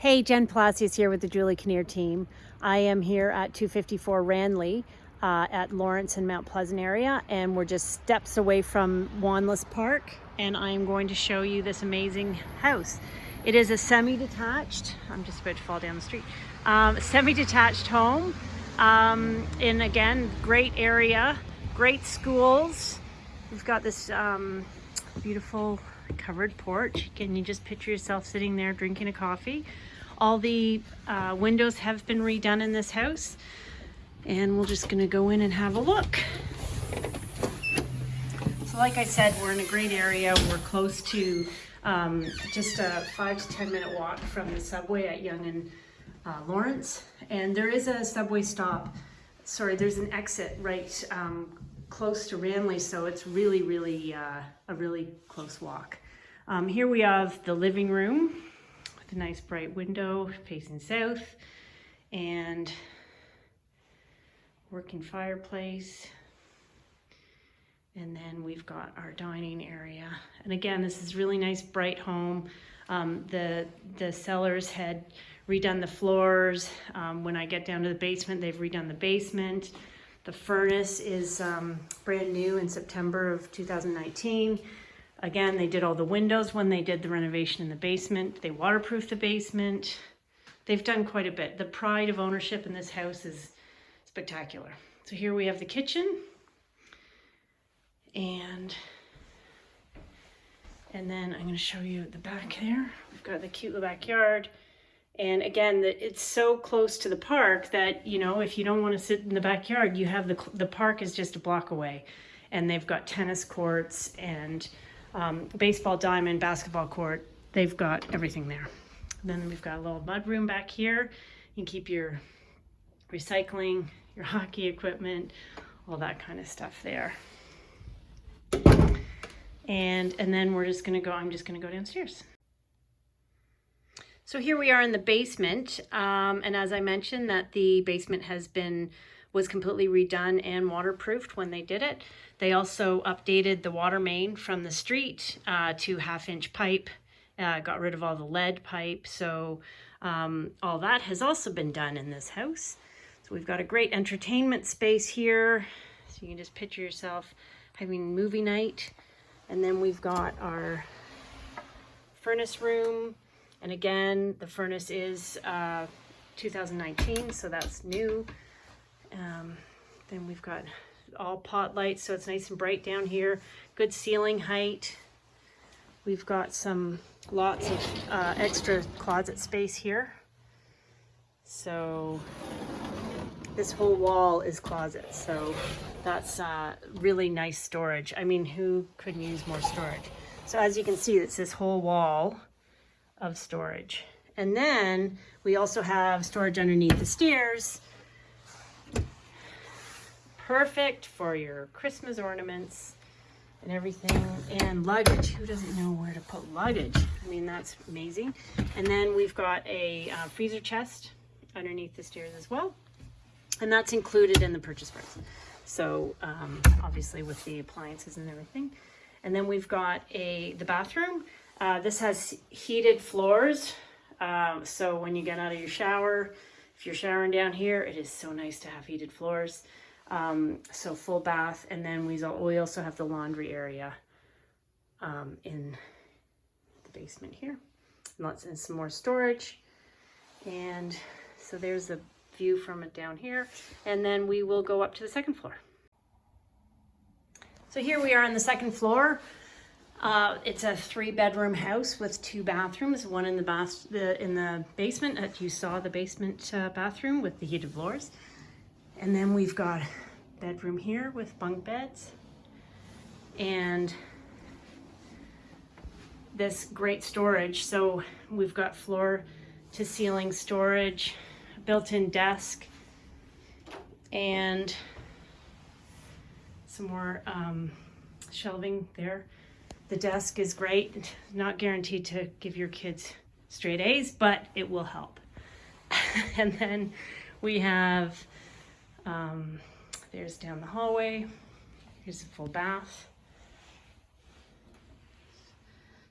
Hey, Jen Palacios here with the Julie Kinnear team. I am here at 254 Ranleigh uh, at Lawrence and Mount Pleasant area, and we're just steps away from Wanless Park, and I am going to show you this amazing house. It is a semi-detached, I'm just about to fall down the street, um, semi-detached home um, in, again, great area, great schools. We've got this um, beautiful covered porch. Can you just picture yourself sitting there drinking a coffee? All the uh, windows have been redone in this house and we're just gonna go in and have a look. So like I said, we're in a great area. We're close to um, just a five to 10 minute walk from the subway at Yonge and uh, Lawrence. And there is a subway stop, sorry, there's an exit right um, close to Ranleigh, so it's really, really uh, a really close walk. Um, here we have the living room with a nice bright window facing south and working fireplace. And then we've got our dining area. And again, this is really nice, bright home. Um, the, the sellers had redone the floors. Um, when I get down to the basement, they've redone the basement. The furnace is um, brand new in September of 2019. Again, they did all the windows when they did the renovation in the basement. They waterproofed the basement. They've done quite a bit. The pride of ownership in this house is spectacular. So here we have the kitchen and and then I'm going to show you the back there. We've got the cute little backyard. And again, it's so close to the park that, you know, if you don't want to sit in the backyard, you have the, the park is just a block away. And they've got tennis courts and um, baseball diamond, basketball court. They've got everything there. Then we've got a little mud room back here. You can keep your recycling, your hockey equipment, all that kind of stuff there. And, and then we're just gonna go, I'm just gonna go downstairs. So here we are in the basement. Um, and as I mentioned that the basement has been, was completely redone and waterproofed when they did it. They also updated the water main from the street uh, to half inch pipe, uh, got rid of all the lead pipe. So um, all that has also been done in this house. So we've got a great entertainment space here. So you can just picture yourself having movie night. And then we've got our furnace room. And again, the furnace is uh, 2019, so that's new. Um, then we've got all pot lights, so it's nice and bright down here. Good ceiling height. We've got some lots of uh, extra closet space here. So this whole wall is closet, so that's uh, really nice storage. I mean, who couldn't use more storage? So as you can see, it's this whole wall of storage. And then we also have storage underneath the stairs. Perfect for your Christmas ornaments and everything and luggage. Who doesn't know where to put luggage? I mean, that's amazing. And then we've got a uh, freezer chest underneath the stairs as well and that's included in the purchase price. So um, obviously with the appliances and everything. And then we've got a the bathroom. Uh, this has heated floors. Um, so when you get out of your shower, if you're showering down here, it is so nice to have heated floors. Um, so full bath. And then we, also have the laundry area um, in the basement here. Lots and some more storage. And so there's the view from it down here. And then we will go up to the second floor. So here we are on the second floor. Uh, it's a three bedroom house with two bathrooms, one in the bath the, in the basement that you saw the basement uh, bathroom with the heated floors. And then we've got bedroom here with bunk beds and this great storage. So we've got floor to ceiling storage, built-in desk and some more um, shelving there. The desk is great, not guaranteed to give your kids straight A's, but it will help. and then we have, um, there's down the hallway, here's a full bath.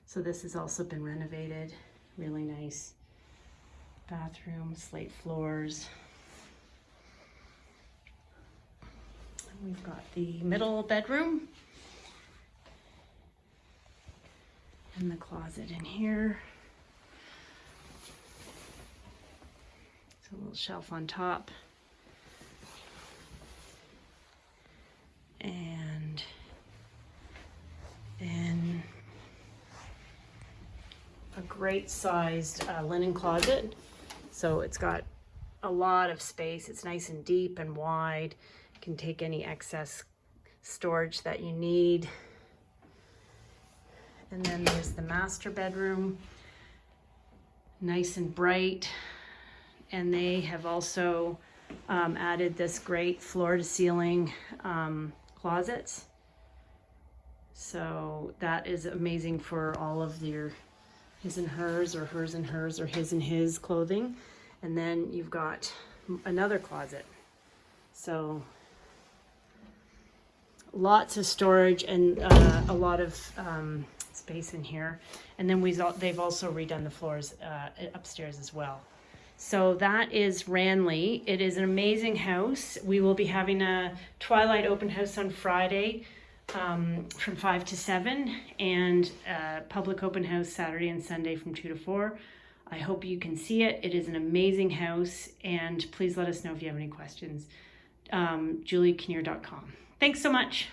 So this has also been renovated, really nice. bathroom, slate floors. We've got the middle bedroom. And the closet in here. It's a little shelf on top. And then a great sized uh, linen closet. So it's got a lot of space. It's nice and deep and wide. can take any excess storage that you need. And then there's the master bedroom. Nice and bright. And they have also um, added this great floor to ceiling um, closets. So that is amazing for all of your his and hers or hers and hers or his and his clothing. And then you've got another closet. So lots of storage and uh, a lot of um, space in here. And then we've they've also redone the floors uh, upstairs as well. So that is Ranleigh. It is an amazing house. We will be having a Twilight open house on Friday um, from 5 to 7 and uh, public open house Saturday and Sunday from 2 to 4. I hope you can see it. It is an amazing house and please let us know if you have any questions. Um, JulieKinnear.com. Thanks so much.